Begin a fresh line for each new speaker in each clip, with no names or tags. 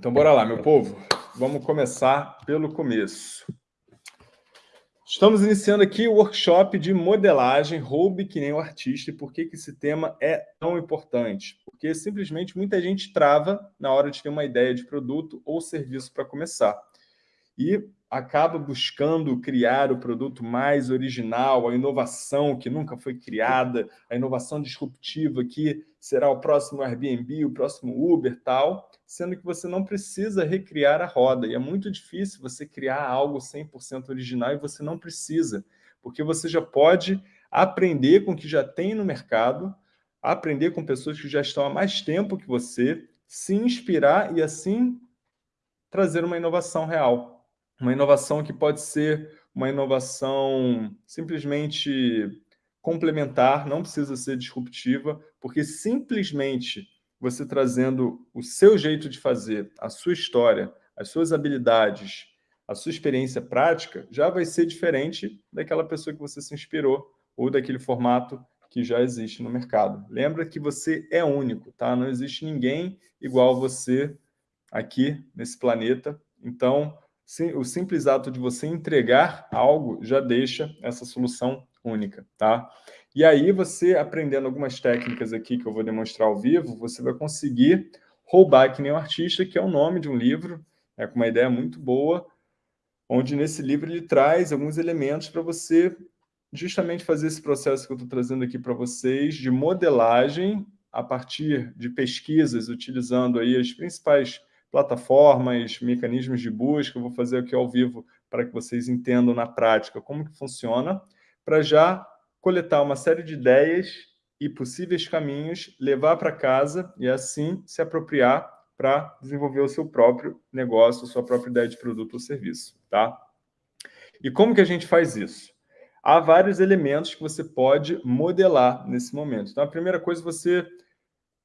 Então, bora lá, meu povo. Vamos começar pelo começo. Estamos iniciando aqui o workshop de modelagem, roube que nem o artista. E por que, que esse tema é tão importante? Porque simplesmente muita gente trava na hora de ter uma ideia de produto ou serviço para começar. E acaba buscando criar o produto mais original, a inovação que nunca foi criada, a inovação disruptiva que será o próximo Airbnb, o próximo Uber, tal, sendo que você não precisa recriar a roda. E é muito difícil você criar algo 100% original e você não precisa, porque você já pode aprender com o que já tem no mercado, aprender com pessoas que já estão há mais tempo que você, se inspirar e assim trazer uma inovação real. Uma inovação que pode ser uma inovação simplesmente complementar, não precisa ser disruptiva, porque simplesmente você trazendo o seu jeito de fazer, a sua história, as suas habilidades, a sua experiência prática, já vai ser diferente daquela pessoa que você se inspirou ou daquele formato que já existe no mercado. Lembra que você é único, tá? Não existe ninguém igual você aqui nesse planeta. Então, o simples ato de você entregar algo já deixa essa solução única, tá? E aí você, aprendendo algumas técnicas aqui que eu vou demonstrar ao vivo, você vai conseguir roubar que nem um artista, que é o nome de um livro, é com uma ideia muito boa, onde nesse livro ele traz alguns elementos para você justamente fazer esse processo que eu estou trazendo aqui para vocês, de modelagem a partir de pesquisas, utilizando aí as principais plataformas, mecanismos de busca, eu vou fazer aqui ao vivo para que vocês entendam na prática como que funciona, para já coletar uma série de ideias e possíveis caminhos, levar para casa e assim se apropriar para desenvolver o seu próprio negócio, sua própria ideia de produto ou serviço. Tá? E como que a gente faz isso? Há vários elementos que você pode modelar nesse momento. Então, a primeira coisa, você,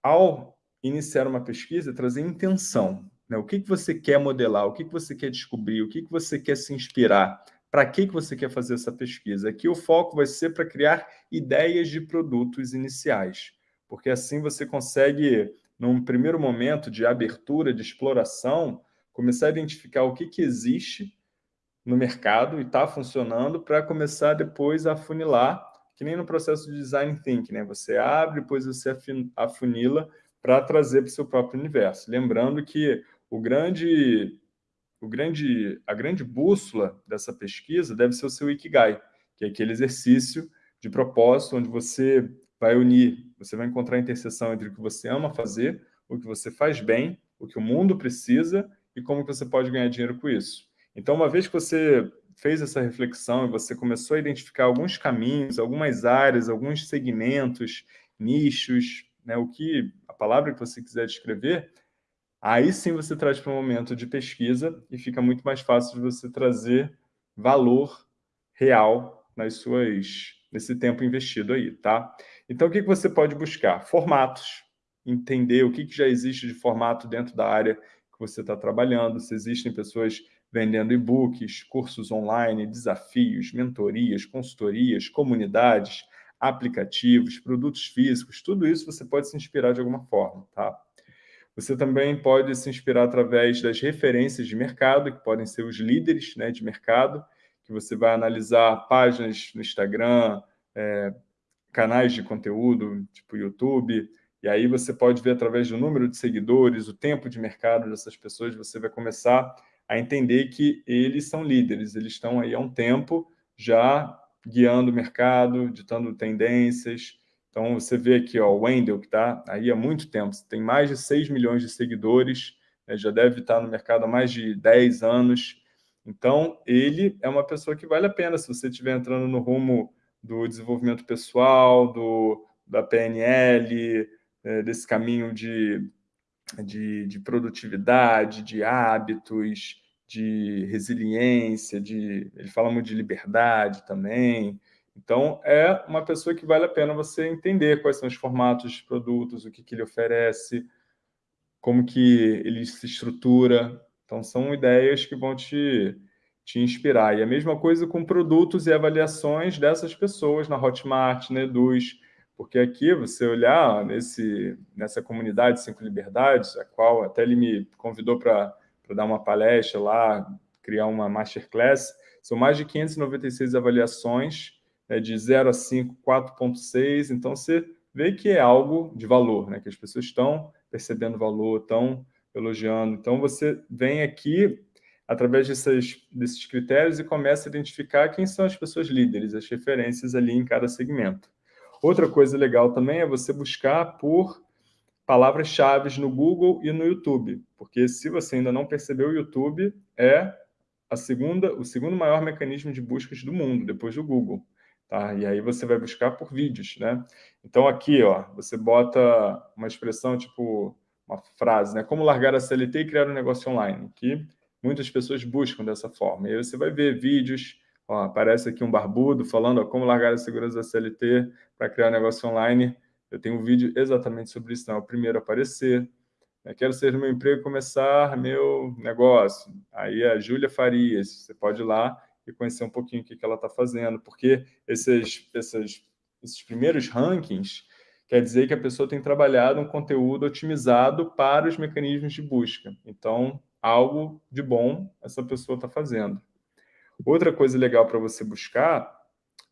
ao iniciar uma pesquisa, é trazer intenção. Né? O que, que você quer modelar? O que, que você quer descobrir? O que, que você quer se inspirar? Para que, que você quer fazer essa pesquisa? Aqui o foco vai ser para criar ideias de produtos iniciais, porque assim você consegue, num primeiro momento de abertura, de exploração, começar a identificar o que, que existe no mercado e está funcionando para começar depois a afunilar, que nem no processo de design thinking, né? Você abre, depois você afunila para trazer para o seu próprio universo. Lembrando que o grande, o grande, a grande bússola dessa pesquisa deve ser o seu Ikigai, que é aquele exercício de propósito onde você vai unir, você vai encontrar a interseção entre o que você ama fazer, o que você faz bem, o que o mundo precisa e como você pode ganhar dinheiro com isso. Então, uma vez que você fez essa reflexão e você começou a identificar alguns caminhos, algumas áreas, alguns segmentos, nichos, né, o que a palavra que você quiser descrever, Aí sim você traz para um momento de pesquisa e fica muito mais fácil de você trazer valor real nas suas, nesse tempo investido aí, tá? Então, o que, que você pode buscar? Formatos, entender o que, que já existe de formato dentro da área que você está trabalhando, se existem pessoas vendendo e-books, cursos online, desafios, mentorias, consultorias, comunidades, aplicativos, produtos físicos, tudo isso você pode se inspirar de alguma forma, tá? Você também pode se inspirar através das referências de mercado, que podem ser os líderes né, de mercado, que você vai analisar páginas no Instagram, é, canais de conteúdo, tipo YouTube, e aí você pode ver através do número de seguidores, o tempo de mercado dessas pessoas, você vai começar a entender que eles são líderes, eles estão aí há um tempo já guiando o mercado, ditando tendências, então, você vê aqui ó, o Wendel, que está aí há muito tempo, tem mais de 6 milhões de seguidores, né, já deve estar no mercado há mais de 10 anos. Então, ele é uma pessoa que vale a pena se você estiver entrando no rumo do desenvolvimento pessoal, do, da PNL, é, desse caminho de, de, de produtividade, de hábitos, de resiliência, de, ele fala muito de liberdade também, então, é uma pessoa que vale a pena você entender quais são os formatos de produtos, o que, que ele oferece, como que ele se estrutura. Então, são ideias que vão te, te inspirar. E a mesma coisa com produtos e avaliações dessas pessoas na Hotmart, na Eduz. Porque aqui, você olhar nesse, nessa comunidade Cinco Liberdades, a qual até ele me convidou para dar uma palestra lá, criar uma masterclass, são mais de 596 avaliações, né, de 0 a 5, 4.6, então você vê que é algo de valor, né, que as pessoas estão percebendo valor, estão elogiando. Então, você vem aqui através desses, desses critérios e começa a identificar quem são as pessoas líderes, as referências ali em cada segmento. Outra coisa legal também é você buscar por palavras-chave no Google e no YouTube, porque se você ainda não percebeu, o YouTube é a segunda, o segundo maior mecanismo de buscas do mundo, depois do Google. Tá? E aí você vai buscar por vídeos. Né? Então aqui ó, você bota uma expressão tipo, uma frase, né? como largar a CLT e criar um negócio online, que muitas pessoas buscam dessa forma. E aí você vai ver vídeos, ó, aparece aqui um barbudo falando ó, como largar a segurança da CLT para criar um negócio online. Eu tenho um vídeo exatamente sobre isso, não é o primeiro a aparecer. Eu quero ser no meu emprego e começar meu negócio. Aí a Júlia Farias, você pode ir lá e conhecer um pouquinho o que, ela está fazendo, porque esses, esses, esses primeiros rankings quer dizer que a pessoa tem trabalhado um conteúdo otimizado para os mecanismos de busca. Então, algo de bom essa pessoa está fazendo. Outra coisa legal para você buscar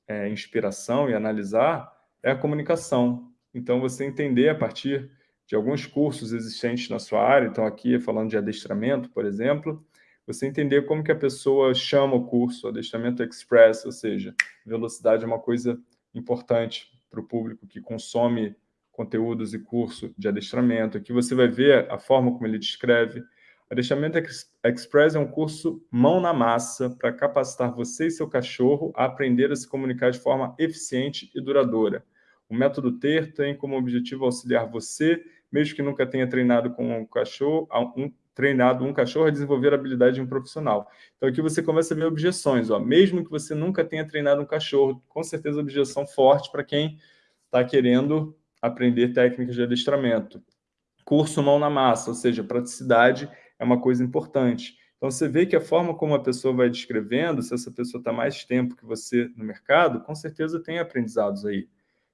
é, inspiração e analisar é a comunicação. Então, você entender a partir de alguns cursos existentes na sua área, então aqui falando de adestramento, por exemplo, você entender como que a pessoa chama o curso, adestramento express, ou seja, velocidade é uma coisa importante para o público que consome conteúdos e curso de adestramento. Aqui você vai ver a forma como ele descreve, Adestramento Express é um curso mão na massa para capacitar você e seu cachorro a aprender a se comunicar de forma eficiente e duradoura. O método TER tem como objetivo auxiliar você, mesmo que nunca tenha treinado com um cachorro, um, treinado um cachorro a desenvolver a habilidade de um profissional. Então aqui você começa a ver objeções, ó. mesmo que você nunca tenha treinado um cachorro, com certeza objeção forte para quem está querendo aprender técnicas de adestramento. Curso mão na massa, ou seja, praticidade é uma coisa importante. Então, você vê que a forma como a pessoa vai descrevendo, se essa pessoa está mais tempo que você no mercado, com certeza tem aprendizados aí.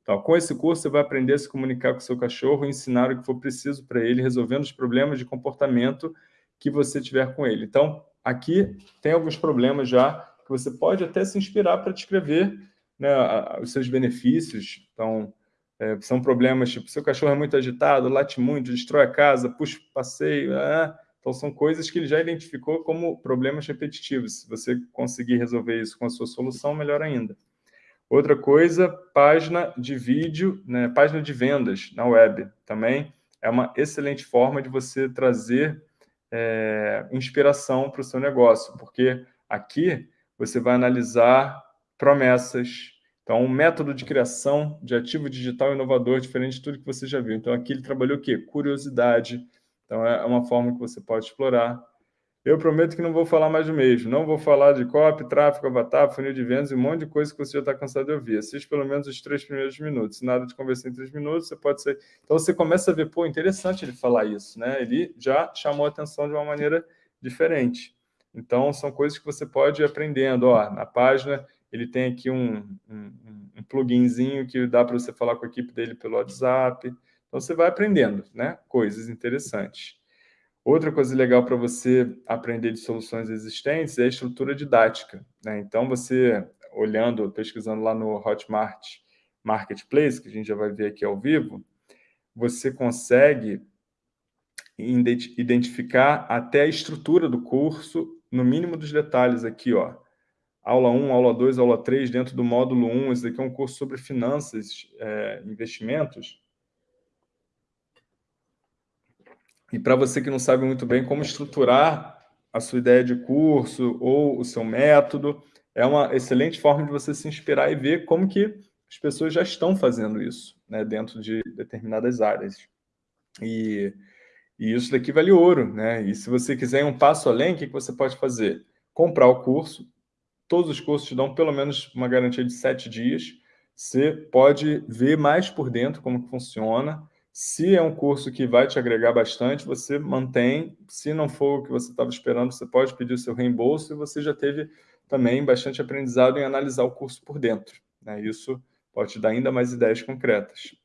Então, com esse curso, você vai aprender a se comunicar com o seu cachorro e ensinar o que for preciso para ele, resolvendo os problemas de comportamento que você tiver com ele. Então, aqui tem alguns problemas já que você pode até se inspirar para descrever né, os seus benefícios. Então, é, são problemas tipo, seu cachorro é muito agitado, late muito, destrói a casa, puxa passeio, é, então, são coisas que ele já identificou como problemas repetitivos. Se você conseguir resolver isso com a sua solução, melhor ainda. Outra coisa, página de vídeo, né, página de vendas na web. Também é uma excelente forma de você trazer é, inspiração para o seu negócio, porque aqui você vai analisar promessas, então, um método de criação de ativo digital inovador, diferente de tudo que você já viu. Então, aqui ele trabalhou o quê? Curiosidade, então, é uma forma que você pode explorar. Eu prometo que não vou falar mais do mesmo. Não vou falar de copy, tráfego, avatar, funil de vendas e um monte de coisa que você já está cansado de ouvir. Assiste pelo menos os três primeiros minutos. Nada de conversar em três minutos, você pode ser... Então, você começa a ver, pô, interessante ele falar isso, né? Ele já chamou a atenção de uma maneira diferente. Então, são coisas que você pode ir aprendendo. Ó, na página, ele tem aqui um, um, um pluginzinho que dá para você falar com a equipe dele pelo WhatsApp. Então, você vai aprendendo né? coisas interessantes. Outra coisa legal para você aprender de soluções existentes é a estrutura didática. Né? Então, você, olhando, pesquisando lá no Hotmart Marketplace, que a gente já vai ver aqui ao vivo, você consegue identificar até a estrutura do curso, no mínimo dos detalhes aqui, ó. Aula 1, aula 2, aula 3, dentro do módulo 1, esse daqui é um curso sobre finanças, é, investimentos, E para você que não sabe muito bem como estruturar a sua ideia de curso ou o seu método, é uma excelente forma de você se inspirar e ver como que as pessoas já estão fazendo isso né, dentro de determinadas áreas. E, e isso daqui vale ouro. Né? E se você quiser ir um passo além, o que você pode fazer? Comprar o curso. Todos os cursos te dão pelo menos uma garantia de sete dias. Você pode ver mais por dentro como que funciona, se é um curso que vai te agregar bastante, você mantém. Se não for o que você estava esperando, você pode pedir o seu reembolso e você já teve também bastante aprendizado em analisar o curso por dentro. Né? Isso pode te dar ainda mais ideias concretas.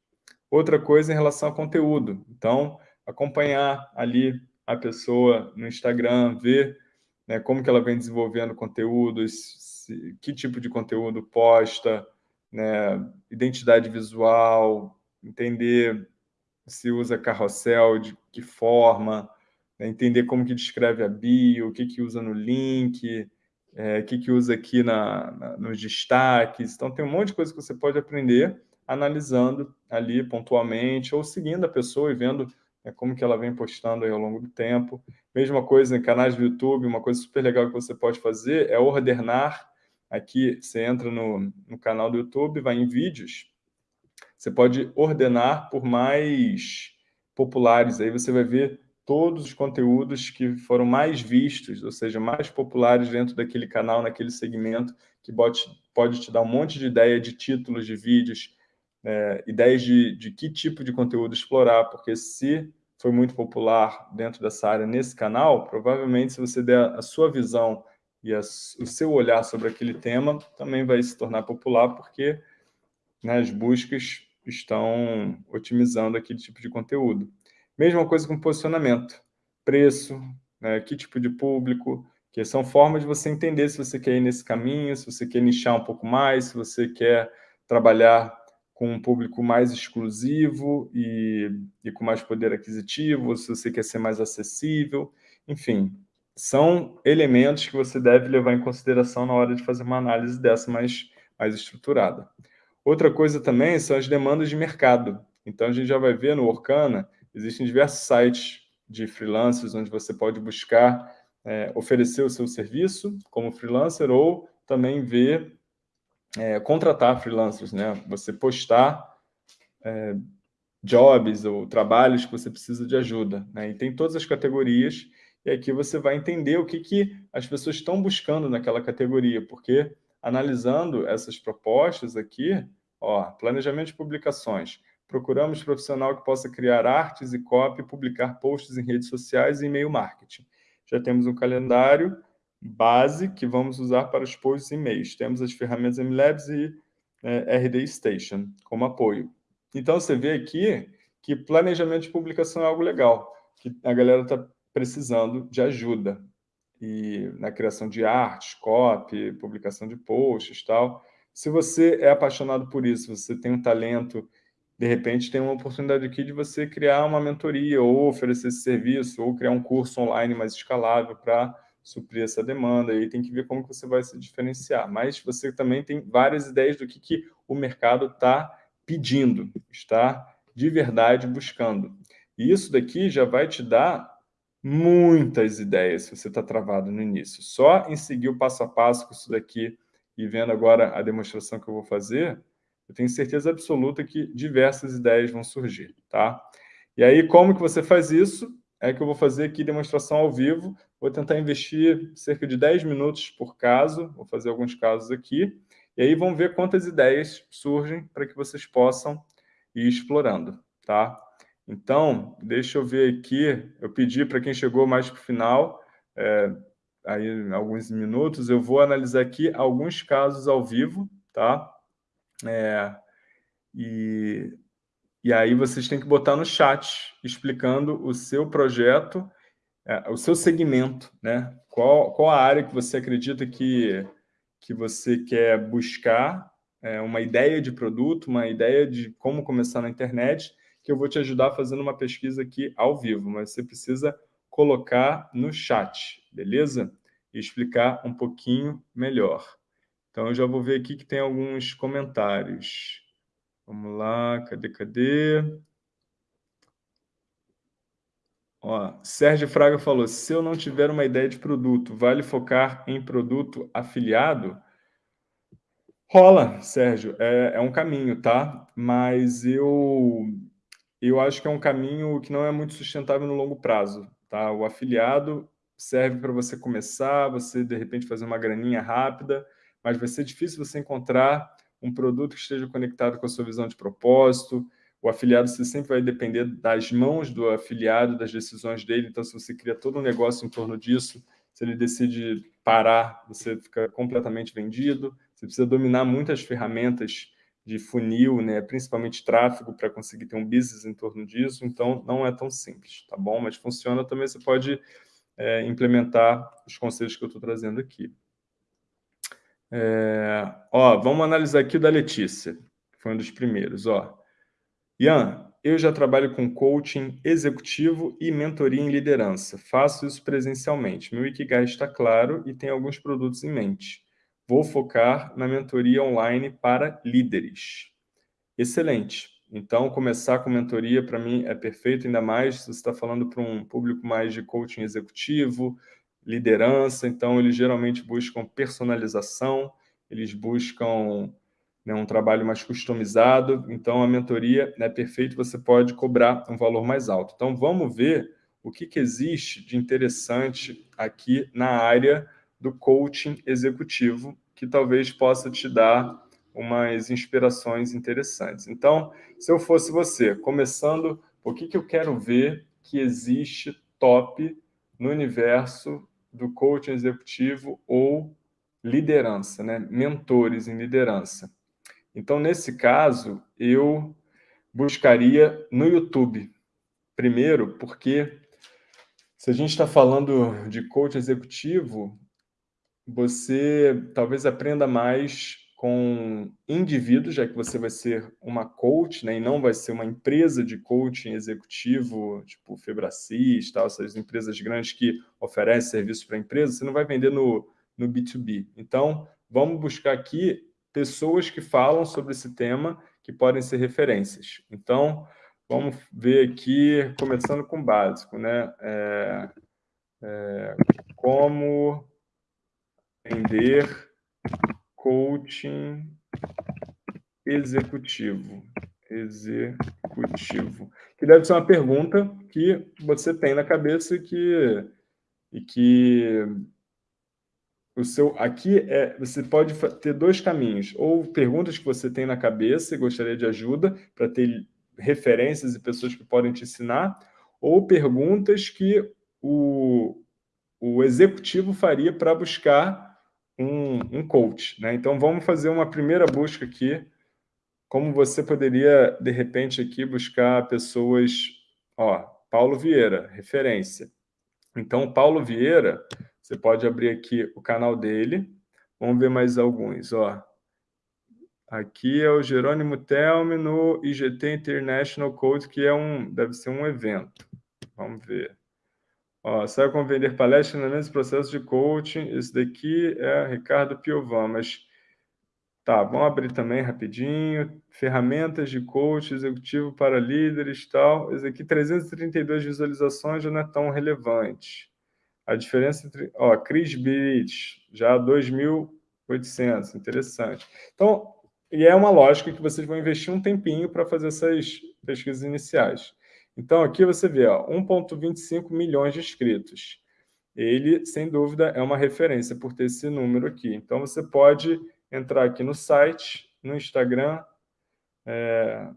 Outra coisa em relação a conteúdo. Então, acompanhar ali a pessoa no Instagram, ver né, como que ela vem desenvolvendo conteúdos, se, que tipo de conteúdo posta, né, identidade visual, entender se usa carrossel, de que forma, né, entender como que descreve a bio, o que, que usa no link, é, o que, que usa aqui na, na, nos destaques. Então, tem um monte de coisa que você pode aprender analisando ali pontualmente ou seguindo a pessoa e vendo né, como que ela vem postando ao longo do tempo. Mesma coisa em canais do YouTube, uma coisa super legal que você pode fazer é ordenar. Aqui você entra no, no canal do YouTube, vai em vídeos, você pode ordenar por mais populares, aí você vai ver todos os conteúdos que foram mais vistos, ou seja, mais populares dentro daquele canal, naquele segmento, que pode, te dar um monte de ideia de títulos de vídeos, é, ideias de, de que tipo de conteúdo explorar, porque se foi muito popular dentro dessa área nesse canal, provavelmente se você der a sua visão e a, o seu olhar sobre aquele tema, também vai se tornar popular, porque né, as buscas estão otimizando aquele tipo de conteúdo. Mesma coisa com posicionamento, preço, né, que tipo de público, que são formas de você entender se você quer ir nesse caminho, se você quer nichar um pouco mais, se você quer trabalhar com um público mais exclusivo e, e com mais poder aquisitivo, se você quer ser mais acessível, enfim, são elementos que você deve levar em consideração na hora de fazer uma análise dessa mais, mais estruturada. Outra coisa também são as demandas de mercado. Então, a gente já vai ver no Orkana, existem diversos sites de freelancers onde você pode buscar é, oferecer o seu serviço como freelancer ou também ver é, contratar freelancers, né? Você postar é, jobs ou trabalhos que você precisa de ajuda, né? E tem todas as categorias e aqui você vai entender o que, que as pessoas estão buscando naquela categoria, porque analisando essas propostas aqui, ó, planejamento de publicações, procuramos profissional que possa criar artes e copy, publicar posts em redes sociais e e-mail marketing. Já temos um calendário base que vamos usar para os posts e e-mails. Temos as ferramentas MLabs e é, RD Station como apoio. Então, você vê aqui que planejamento de publicação é algo legal, que a galera está precisando de ajuda e na criação de artes, copy, publicação de posts tal. Se você é apaixonado por isso, você tem um talento, de repente tem uma oportunidade aqui de você criar uma mentoria ou oferecer esse serviço ou criar um curso online mais escalável para suprir essa demanda, e aí tem que ver como que você vai se diferenciar. Mas você também tem várias ideias do que, que o mercado está pedindo, está de verdade buscando. E isso daqui já vai te dar muitas ideias se você está travado no início. Só em seguir o passo a passo com isso daqui e vendo agora a demonstração que eu vou fazer, eu tenho certeza absoluta que diversas ideias vão surgir, tá? E aí, como que você faz isso? É que eu vou fazer aqui demonstração ao vivo, vou tentar investir cerca de 10 minutos por caso, vou fazer alguns casos aqui, e aí vamos ver quantas ideias surgem para que vocês possam ir explorando, tá? Então, deixa eu ver aqui, eu pedi para quem chegou mais para o final, é, aí alguns minutos, eu vou analisar aqui alguns casos ao vivo, tá? É, e, e aí vocês têm que botar no chat, explicando o seu projeto, é, o seu segmento, né? Qual, qual a área que você acredita que, que você quer buscar, é, uma ideia de produto, uma ideia de como começar na internet, que eu vou te ajudar fazendo uma pesquisa aqui ao vivo, mas você precisa colocar no chat, beleza? E explicar um pouquinho melhor. Então, eu já vou ver aqui que tem alguns comentários. Vamos lá, cadê, cadê? Ó, Sérgio Fraga falou, se eu não tiver uma ideia de produto, vale focar em produto afiliado? Rola, Sérgio, é, é um caminho, tá? Mas eu eu acho que é um caminho que não é muito sustentável no longo prazo. Tá? O afiliado serve para você começar, você, de repente, fazer uma graninha rápida, mas vai ser difícil você encontrar um produto que esteja conectado com a sua visão de propósito. O afiliado você sempre vai depender das mãos do afiliado, das decisões dele. Então, se você cria todo um negócio em torno disso, se ele decide parar, você fica completamente vendido. Você precisa dominar muitas ferramentas de funil, né? principalmente tráfego, para conseguir ter um business em torno disso, então não é tão simples, tá bom? Mas funciona também, você pode é, implementar os conselhos que eu estou trazendo aqui. É, ó, vamos analisar aqui o da Letícia, que foi um dos primeiros. Ó. Ian, eu já trabalho com coaching executivo e mentoria em liderança. Faço isso presencialmente. Meu Ikigai está claro e tenho alguns produtos em mente. Vou focar na mentoria online para líderes. Excelente. Então, começar com mentoria, para mim, é perfeito, ainda mais se você está falando para um público mais de coaching executivo, liderança, então eles geralmente buscam personalização, eles buscam né, um trabalho mais customizado, então a mentoria é perfeito, você pode cobrar um valor mais alto. Então, vamos ver o que, que existe de interessante aqui na área do coaching executivo, que talvez possa te dar umas inspirações interessantes. Então, se eu fosse você, começando, o que, que eu quero ver que existe top no universo do coaching executivo ou liderança, né? mentores em liderança. Então, nesse caso, eu buscaria no YouTube. Primeiro, porque se a gente está falando de coach executivo, você talvez aprenda mais com indivíduos, já que você vai ser uma coach, né, e não vai ser uma empresa de coaching executivo, tipo Febracis, tal, essas empresas grandes que oferecem serviços para empresas, você não vai vender no, no B2B. Então, vamos buscar aqui pessoas que falam sobre esse tema, que podem ser referências. Então, vamos ver aqui, começando com o básico, né? É, é, como vender coaching executivo. Executivo. Que deve ser uma pergunta que você tem na cabeça e que, e que o seu aqui é você pode ter dois caminhos ou perguntas que você tem na cabeça e gostaria de ajuda para ter referências e pessoas que podem te ensinar ou perguntas que o, o executivo faria para buscar um, um coach né então vamos fazer uma primeira busca aqui como você poderia de repente aqui buscar pessoas ó Paulo Vieira referência então Paulo Vieira você pode abrir aqui o canal dele. Vamos ver mais alguns. Ó. Aqui é o Jerônimo Telme no IGT International Code, que é um, deve ser um evento. Vamos ver. Ó, sabe como vender palestras nesse processo de coaching. Esse daqui é Ricardo Piovan, mas... Tá, vamos abrir também rapidinho. Ferramentas de coach executivo para líderes tal. Esse aqui, 332 visualizações, já não é tão relevante. A diferença entre... Ó, Chris Beach, já 2.800, interessante. Então, e é uma lógica que vocês vão investir um tempinho para fazer essas pesquisas iniciais. Então, aqui você vê 1,25 milhões de inscritos. Ele, sem dúvida, é uma referência por ter esse número aqui. Então, você pode entrar aqui no site, no Instagram, é,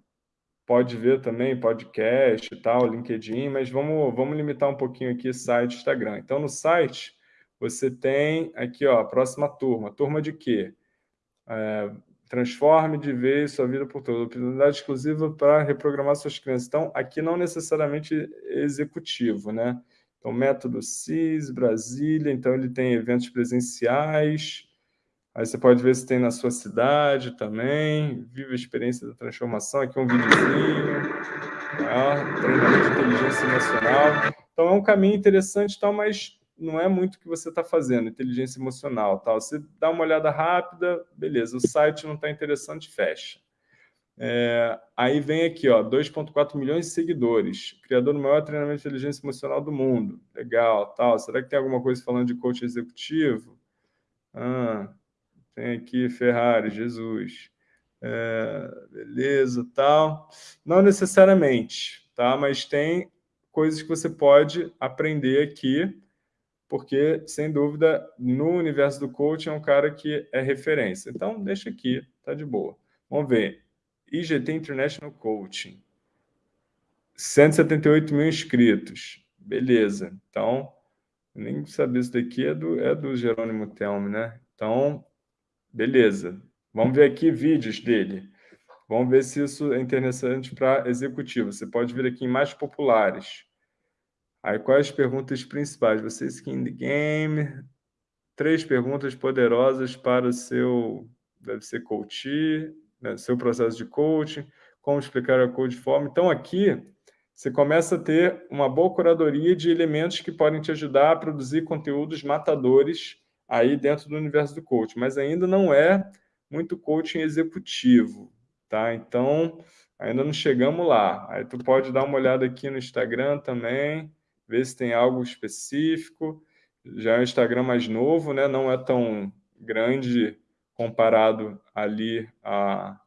pode ver também podcast e tal, LinkedIn, mas vamos, vamos limitar um pouquinho aqui site Instagram. Então, no site, você tem aqui, ó, próxima turma. Turma de quê? É, transforme de vez sua vida por toda. Oportunidade exclusiva para reprogramar suas crenças. Então, aqui não necessariamente executivo, né? Então, método CIS, Brasília, então ele tem eventos presenciais, Aí você pode ver se tem na sua cidade também. Viva a experiência da transformação. Aqui um videozinho. Tá? Treinamento de inteligência emocional. Então é um caminho interessante, tal, mas não é muito o que você está fazendo, inteligência emocional. Tal. Você dá uma olhada rápida, beleza, o site não está interessante, fecha. É, aí vem aqui, 2,4 milhões de seguidores, criador do maior treinamento de inteligência emocional do mundo. Legal, tal. Será que tem alguma coisa falando de coach executivo? Ah, tem aqui Ferrari, Jesus. É, beleza, tal. Não necessariamente, tá? Mas tem coisas que você pode aprender aqui, porque, sem dúvida, no universo do coaching é um cara que é referência. Então, deixa aqui, tá de boa. Vamos ver. IGT International Coaching. 178 mil inscritos. Beleza. Então, nem sabia isso daqui é do, é do Jerônimo Telme, né? Então, Beleza. Vamos ver aqui vídeos dele. Vamos ver se isso é interessante para executivo. Você pode vir aqui em mais populares. Aí, quais as perguntas principais? Você skin the game. Três perguntas poderosas para o seu, deve ser coach, né, seu processo de coaching, como explicar a code form. Então, aqui, você começa a ter uma boa curadoria de elementos que podem te ajudar a produzir conteúdos matadores aí dentro do universo do coaching, mas ainda não é muito coaching executivo, tá? Então, ainda não chegamos lá. Aí tu pode dar uma olhada aqui no Instagram também, ver se tem algo específico. Já é um Instagram mais novo, né? Não é tão grande comparado ali a,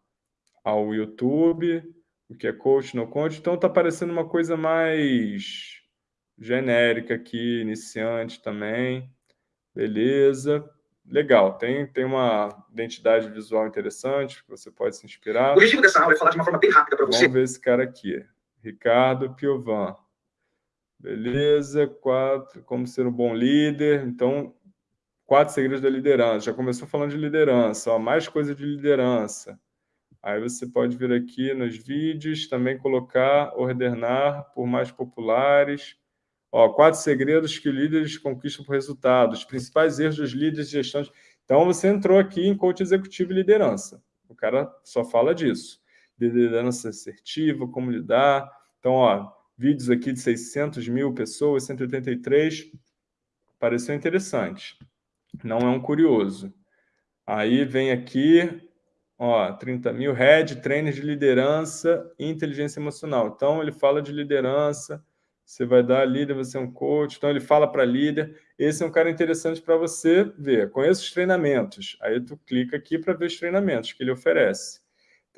ao YouTube, o que é coach, no coach. Então está parecendo uma coisa mais genérica aqui, iniciante também. Beleza. Legal, tem, tem uma identidade visual interessante, que você pode se inspirar.
O objetivo dessa aula é falar de uma forma bem rápida para você.
Vamos ver esse cara aqui. Ricardo Piovan. Beleza, quatro, como ser um bom líder. Então, quatro segredos da liderança. Já começou falando de liderança, ó, mais coisa de liderança. Aí você pode vir aqui nos vídeos, também colocar, ordenar por mais populares. Ó, quatro segredos que líderes conquistam por resultados. Os principais erros dos líderes de gestão. Então, você entrou aqui em coach executivo e liderança. O cara só fala disso. De liderança assertiva, como lidar. Então, ó, vídeos aqui de 600 mil pessoas, 183, pareceu interessante. Não é um curioso. Aí vem aqui, ó, 30 mil, Head, trainer de liderança e inteligência emocional. Então, ele fala de liderança, você vai dar líder, você é um coach, então ele fala para líder. Esse é um cara interessante para você ver. Conheça os treinamentos. Aí tu clica aqui para ver os treinamentos que ele oferece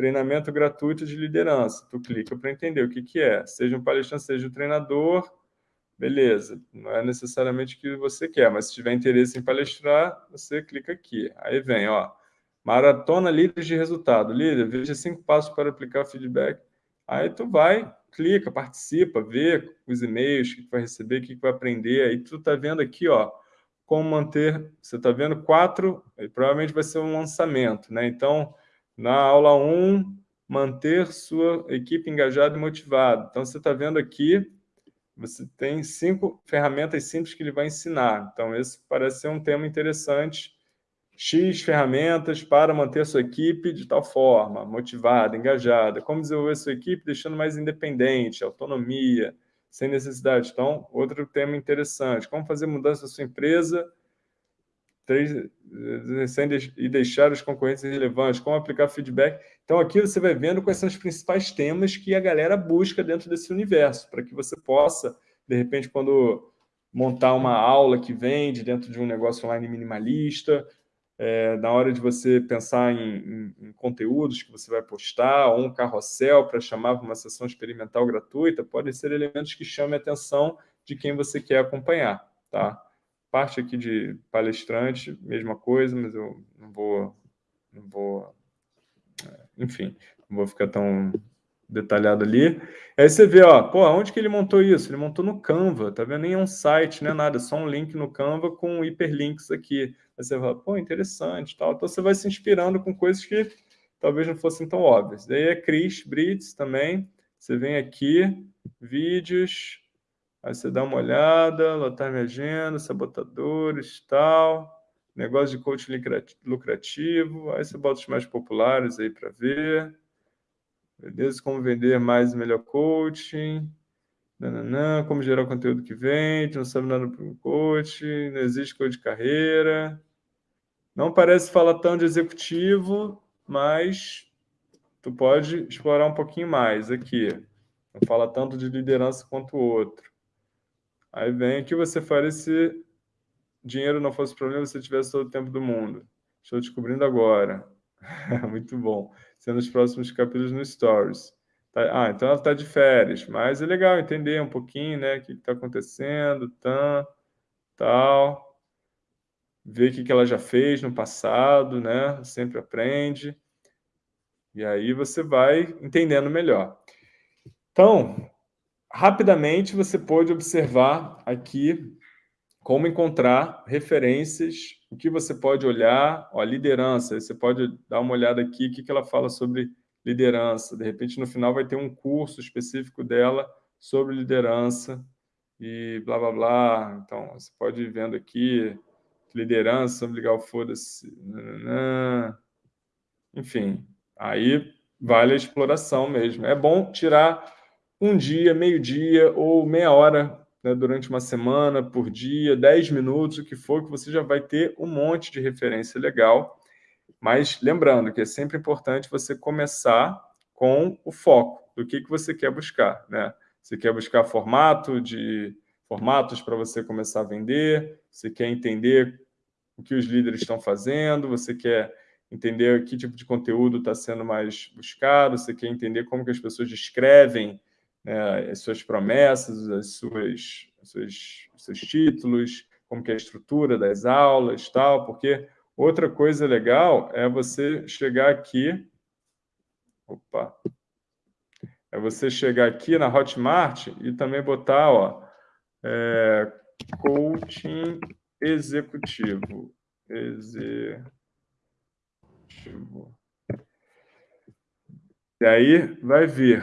treinamento gratuito de liderança. Tu clica para entender o que, que é. Seja um palestrante, seja um treinador, beleza. Não é necessariamente o que você quer, mas se tiver interesse em palestrar, você clica aqui. Aí vem, ó, maratona líderes de resultado. Líder, veja cinco passos para aplicar feedback. Aí tu vai, clica, participa, vê os e-mails que vai receber, o que, que vai aprender. Aí tu tá vendo aqui, ó, como manter... Você tá vendo quatro, provavelmente vai ser um lançamento, né? Então na aula 1, manter sua equipe engajada e motivada. Então, você está vendo aqui, você tem cinco ferramentas simples que ele vai ensinar. Então, esse parece ser um tema interessante. X ferramentas para manter sua equipe de tal forma, motivada, engajada. Como desenvolver sua equipe deixando mais independente, autonomia, sem necessidade. Então, outro tema interessante. Como fazer mudança na sua empresa e deixar os concorrentes irrelevantes, como aplicar feedback. Então, aqui você vai vendo quais são os principais temas que a galera busca dentro desse universo, para que você possa, de repente, quando montar uma aula que vende dentro de um negócio online minimalista, é, na hora de você pensar em, em, em, conteúdos que você vai postar, ou um carrossel para chamar para uma sessão experimental gratuita, podem ser elementos que chamem a atenção de quem você quer acompanhar, tá? Parte aqui de palestrante, mesma coisa, mas eu não vou, não vou, é, enfim, não vou ficar tão detalhado ali. Aí você vê, ó, pô, onde que ele montou isso? Ele montou no Canva, tá vendo? Nem é um site, não é nada, só um link no Canva com hiperlinks aqui. Aí você fala, pô, interessante, tal. Então você vai se inspirando com coisas que talvez não fossem tão óbvias. Daí é Chris Brits também. Você vem aqui, vídeos, Aí você dá uma olhada, lotar minha agenda, sabotadores, tal, negócio de coaching lucrativo, aí você bota os mais populares aí para ver. Beleza? Como vender mais e melhor coaching. Nananã, como gerar o conteúdo que vende, não sabe nada para o coaching, não existe coach de carreira. Não parece falar tão de executivo, mas tu pode explorar um pouquinho mais aqui. Não fala tanto de liderança quanto o outro. Aí vem que você faria se dinheiro não fosse problema, se tivesse todo o tempo do mundo. Estou descobrindo agora. Muito bom. Sendo os próximos capítulos no Stories. Tá, ah, então ela está de férias, mas é legal entender um pouquinho, né, o que está acontecendo, tan, tal, ver o que, que ela já fez no passado, né, sempre aprende, e aí você vai entendendo melhor. Então, rapidamente você pode observar aqui como encontrar referências, o que você pode olhar, ó, liderança, você pode dar uma olhada aqui, o que ela fala sobre liderança. De repente, no final, vai ter um curso específico dela sobre liderança e blá, blá, blá. Então, você pode ir vendo aqui, liderança, ligar o foda-se. Enfim, aí vale a exploração mesmo. É bom tirar um dia, meio-dia ou meia hora né, durante uma semana, por dia, 10 minutos, o que for, que você já vai ter um monte de referência legal. Mas lembrando que é sempre importante você começar com o foco do que, que você quer buscar. Né? Você quer buscar formato de formatos para você começar a vender, você quer entender o que os líderes estão fazendo, você quer entender que tipo de conteúdo está sendo mais buscado, você quer entender como que as pessoas descrevem né, as suas promessas, as suas, as suas, os seus títulos, como que é a estrutura das aulas, tal, porque outra coisa legal é você chegar aqui, opa, é você chegar aqui na Hotmart e também botar, ó, é, coaching executivo, executivo. E aí vai vir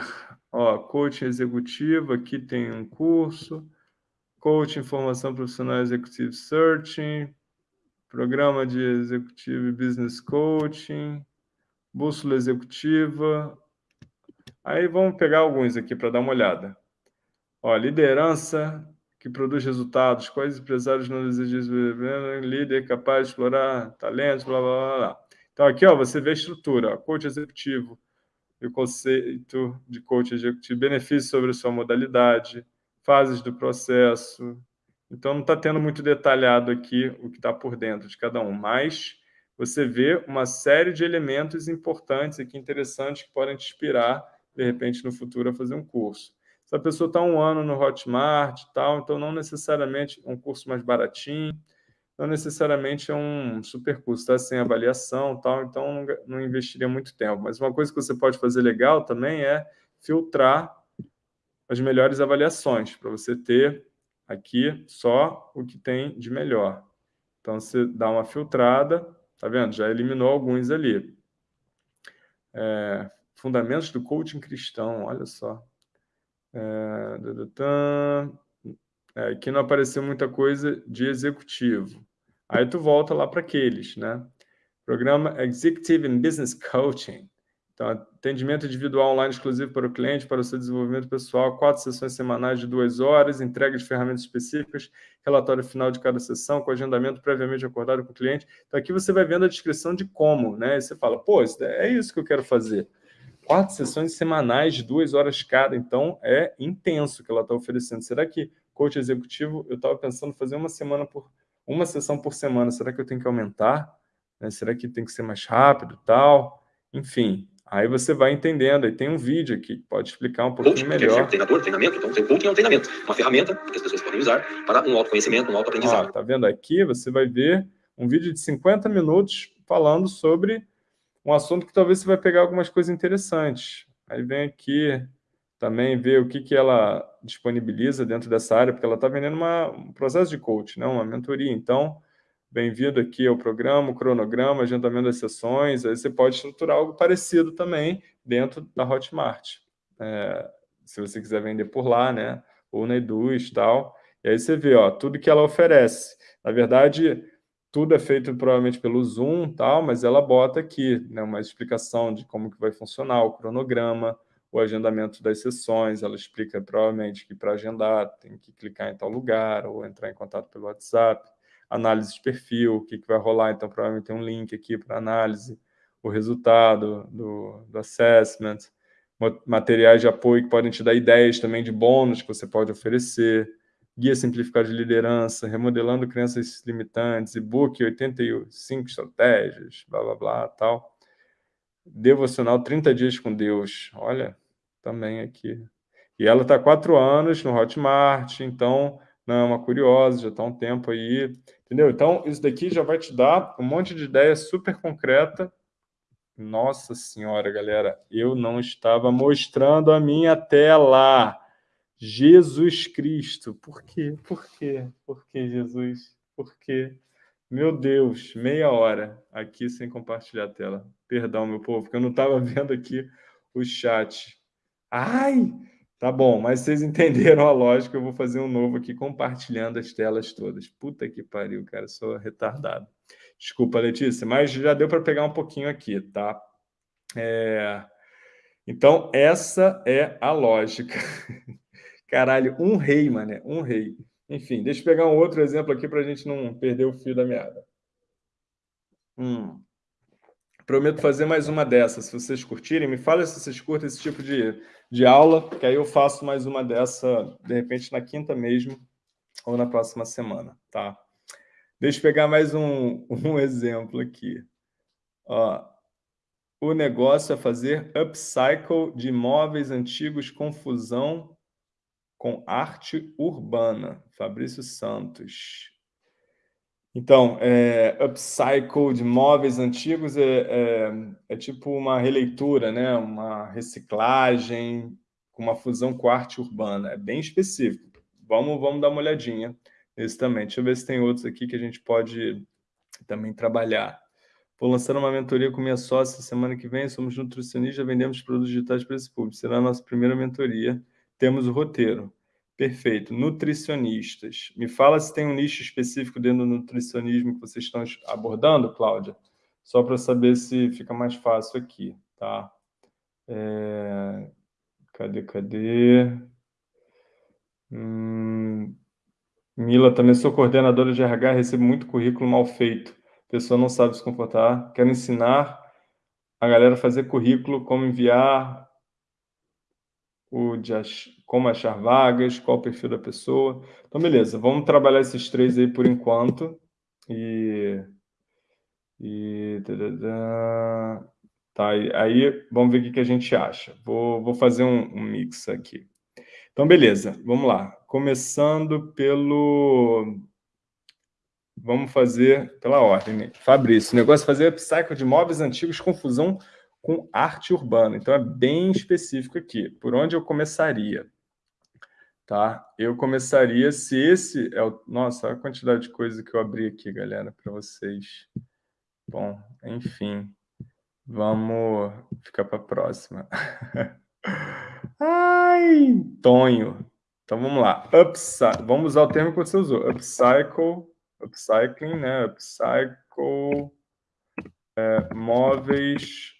Ó, coaching executivo, aqui tem um curso. Coaching, formação profissional executive searching. Programa de executivo business coaching. Bússola executiva. Aí vamos pegar alguns aqui para dar uma olhada. Ó, liderança que produz resultados. Quais empresários não desejam líder capaz de explorar talentos, blá, blá, blá. Então, aqui ó, você vê a estrutura. Ó, coach executivo e o conceito de coach executivo, benefícios sobre sua modalidade, fases do processo. Então, não está tendo muito detalhado aqui o que está por dentro de cada um, mas você vê uma série de elementos importantes aqui, interessantes, que podem te inspirar, de repente, no futuro, a fazer um curso. Se a pessoa está um ano no Hotmart tal, então não necessariamente um curso mais baratinho, não necessariamente é um super custo, está sem avaliação, tal, então não, não investiria muito tempo. Mas uma coisa que você pode fazer legal também é filtrar as melhores avaliações, para você ter aqui só o que tem de melhor. Então, você dá uma filtrada, tá vendo? Já eliminou alguns ali. É, fundamentos do coaching cristão, olha só. É, é, aqui não apareceu muita coisa de executivo. Aí tu volta lá para aqueles, né? Programa Executive and Business Coaching. Então, atendimento individual online exclusivo para o cliente, para o seu desenvolvimento pessoal, quatro sessões semanais de duas horas, entrega de ferramentas específicas, relatório final de cada sessão, com agendamento previamente acordado com o cliente. Então, aqui você vai vendo a descrição de como, né? E você fala, pô, é isso que eu quero fazer. Quatro sessões semanais de duas horas cada, então é intenso que ela está oferecendo. Será que coach executivo, eu estava pensando fazer uma semana por uma sessão por semana, será que eu tenho que aumentar? Né? Será que tem que ser mais rápido tal? Enfim, aí você vai entendendo. Aí tem um vídeo aqui que pode explicar um pouquinho coaching, melhor.
treinador, treinamento, então o coaching é um treinamento, uma ferramenta que as pessoas podem usar para um autoconhecimento, um autoaprendizado.
Ó, tá vendo aqui? Você vai ver um vídeo de 50 minutos falando sobre um assunto que talvez você vai pegar algumas coisas interessantes. Aí vem aqui também ver o que, que ela disponibiliza dentro dessa área, porque ela está vendendo uma, um processo de coach, né? uma mentoria. Então, bem-vindo aqui ao programa, o cronograma, agendamento das sessões. Aí você pode estruturar algo parecido também dentro da Hotmart. É, se você quiser vender por lá, né? ou na Eduz e tal. E aí você vê ó, tudo que ela oferece. Na verdade, tudo é feito provavelmente pelo Zoom, tal, mas ela bota aqui né, uma explicação de como que vai funcionar o cronograma, o agendamento das sessões, ela explica provavelmente que para agendar tem que clicar em tal lugar ou entrar em contato pelo WhatsApp, análise de perfil, o que, que vai rolar, então provavelmente tem um link aqui para análise, o resultado do, do assessment, materiais de apoio que podem te dar ideias também de bônus que você pode oferecer, guia simplificado de liderança, remodelando crenças limitantes, e-book 85 estratégias, blá, blá, blá, tal. Devocional 30 dias com Deus. Olha, também aqui. E ela está há quatro anos no Hotmart, então não é uma curiosa, já está um tempo aí, entendeu? Então, isso daqui já vai te dar um monte de ideia super concreta. Nossa Senhora, galera, eu não estava mostrando a minha tela. Jesus Cristo. Por quê? Por quê? Por que, Jesus? Por quê? Meu Deus, meia hora aqui sem compartilhar a tela. Perdão, meu povo, porque eu não estava vendo aqui o chat. Ai, tá bom, mas vocês entenderam a lógica, eu vou fazer um novo aqui compartilhando as telas todas. Puta que pariu, cara, sou retardado. Desculpa, Letícia, mas já deu para pegar um pouquinho aqui, tá? É... Então, essa é a lógica. Caralho, um rei, mané, um rei. Enfim, deixa eu pegar um outro exemplo aqui para a gente não perder o fio da meada. Hum. Prometo fazer mais uma dessas. Se vocês curtirem, me fala se vocês curtem esse tipo de, de aula, que aí eu faço mais uma dessa, de repente, na quinta mesmo, ou na próxima semana, tá? Deixa eu pegar mais um, um exemplo aqui. Ó, o negócio é fazer upcycle de imóveis antigos com fusão com arte urbana. Fabrício Santos. Então, é, upcycle de móveis antigos é, é, é, tipo uma releitura, né? uma reciclagem uma fusão com arte urbana. É bem específico. Vamos, vamos dar uma olhadinha nesse também. Deixa eu ver se tem outros aqui que a gente pode também trabalhar. Vou lançar uma mentoria com minha sócia semana que vem. Somos nutricionistas, vendemos produtos digitais para esse público. Será a nossa primeira mentoria. Temos o roteiro. Perfeito. Nutricionistas. Me fala se tem um nicho específico dentro do nutricionismo que vocês estão abordando, Cláudia, só para saber se fica mais fácil aqui, tá? É... Cadê, cadê? Hum... Mila, também sou coordenadora de RH, recebo muito currículo mal feito. A pessoa não sabe se comportar. Quero ensinar a galera a fazer currículo, como enviar, o de ach... como achar vagas, qual o perfil da pessoa. Então, beleza, vamos trabalhar esses três aí por enquanto. E... e... Tá, aí vamos ver o que a gente acha. Vou, vou fazer um, um mix aqui. Então, beleza, vamos lá. Começando pelo... Vamos fazer pela ordem. Fabrício, o negócio é fazer upcycle de móveis antigos com fusão com arte urbana. Então, é bem específico aqui. Por onde eu começaria? Tá? Eu começaria, se esse é o... Nossa, a quantidade de coisa que eu abri aqui, galera, para vocês. Bom, enfim. Vamos ficar para a próxima. Ai, Tonho. Então, vamos lá. Upcy... Vamos usar o termo que você usou. Upcycle, upcycling, né? Upcycle, é, móveis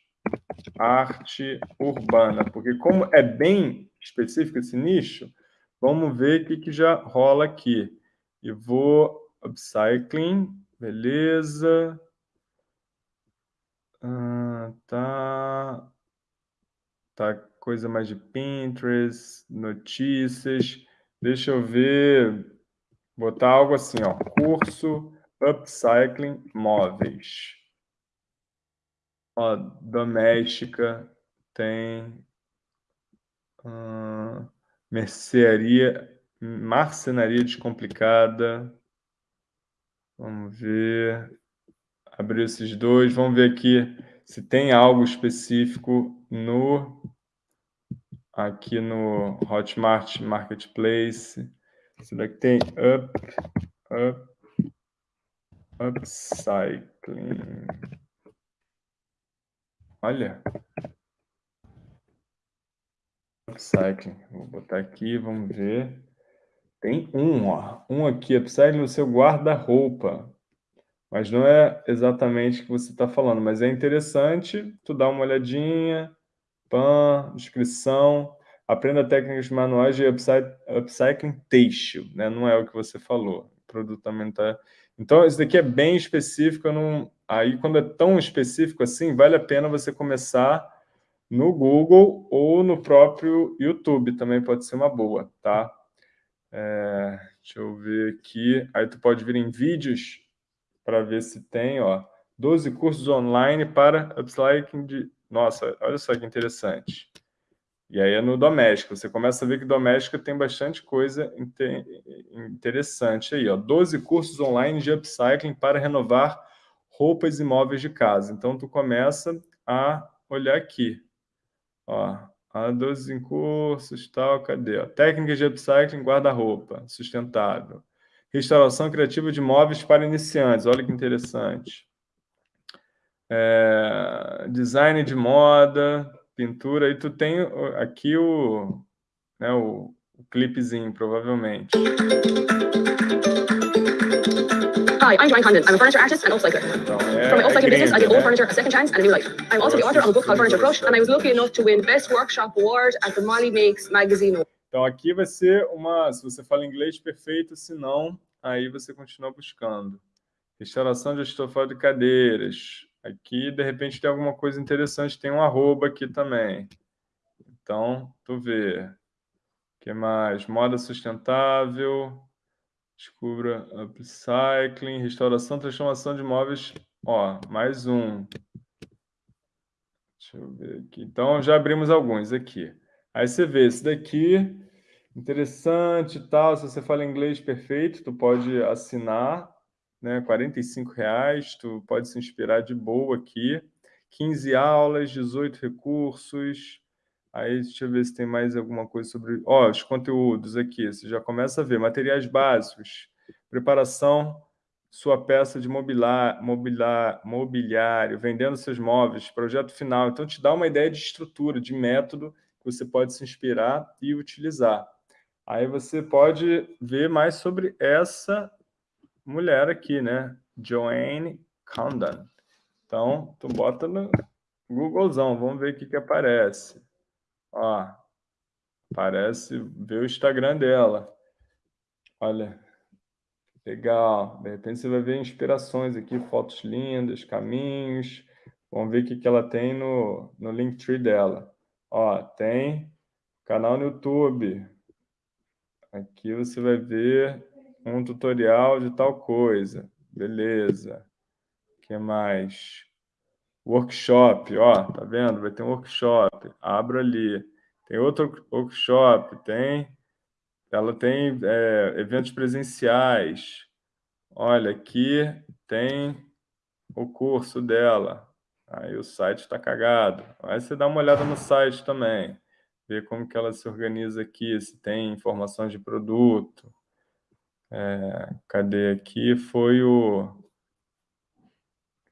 arte urbana, porque como é bem específico esse nicho, vamos ver o que, que já rola aqui. E vou upcycling, beleza. Ah, tá. Tá coisa mais de Pinterest, notícias. Deixa eu ver, botar algo assim, ó, curso upcycling móveis. Ó, doméstica, tem hum, mercearia, marcenaria descomplicada. Vamos ver. Abrir esses dois. Vamos ver aqui se tem algo específico no aqui no Hotmart Marketplace. Será que tem up, up, upcycling? Olha. Upcycling. Vou botar aqui, vamos ver. Tem um, ó. Um aqui, upcycling no seu guarda-roupa. Mas não é exatamente o que você está falando, mas é interessante tu dar uma olhadinha, pan, descrição, aprenda técnicas manuais de upcycling têxtil, né? Não é o que você falou. O produto também está... Então, isso daqui é bem específico, eu não, Aí, quando é tão específico assim, vale a pena você começar no Google ou no próprio YouTube, também pode ser uma boa, tá? É, deixa eu ver aqui. Aí tu pode vir em vídeos para ver se tem, ó, 12 cursos online para upcycling de... Nossa, olha só que interessante. E aí é no doméstico. Você começa a ver que doméstico tem bastante coisa interessante aí, ó. 12 cursos online de upcycling para renovar roupas e móveis de casa. Então, tu começa a olhar aqui. Ó, a 12 em cursos, tal, cadê? Técnicas de upcycling guarda-roupa, sustentável. Restauração criativa de móveis para iniciantes, olha que interessante. É, design de moda, pintura, e tu tem aqui o, né, o, o clipezinho, provavelmente. Hi, I'm Joanne Condon. I'm a furniture artist and upcycler. From my upcycling business, I give old furniture a second chance and a new life. I'm also the author of a book called Furniture Crush, and I was lucky enough to win Best Workshop Award at the Molly Makes magazine. Então, aqui vai ser uma... Se você fala inglês, perfeito. Se não, aí você continua buscando. Restauração de estofado de cadeiras. Aqui, de repente, tem alguma coisa interessante. Tem um arroba aqui também. Então, tu vê. O que mais? Moda sustentável. Descubra upcycling, restauração, transformação de imóveis. Ó, mais um. Deixa eu ver aqui. Então, já abrimos alguns aqui. Aí você vê, esse daqui, interessante e tal. Se você fala inglês perfeito, tu pode assinar, né? R$ reais. Tu pode se inspirar de boa aqui. 15 aulas, 18 recursos. Aí, deixa eu ver se tem mais alguma coisa sobre... Ó, os conteúdos aqui, você já começa a ver. Materiais básicos, preparação, sua peça de mobiliar, mobiliar, mobiliário, vendendo seus móveis, projeto final. Então, te dá uma ideia de estrutura, de método que você pode se inspirar e utilizar. Aí você pode ver mais sobre essa mulher aqui, né? Joanne Condon. Então, tu bota no Googlezão, vamos ver o que, que aparece. Ó, parece ver o Instagram dela. Olha, legal. De repente você vai ver inspirações aqui, fotos lindas, caminhos. Vamos ver o que, que ela tem no, no Linktree dela. Ó, tem canal no YouTube. Aqui você vai ver um tutorial de tal coisa. Beleza. O que mais? Workshop, ó, tá vendo? Vai ter um workshop, abro ali. Tem outro workshop, tem... Ela tem é, eventos presenciais. Olha, aqui tem o curso dela. Aí o site está cagado. Aí você dá uma olhada no site também. Ver como que ela se organiza aqui, se tem informações de produto. É, cadê aqui? Foi o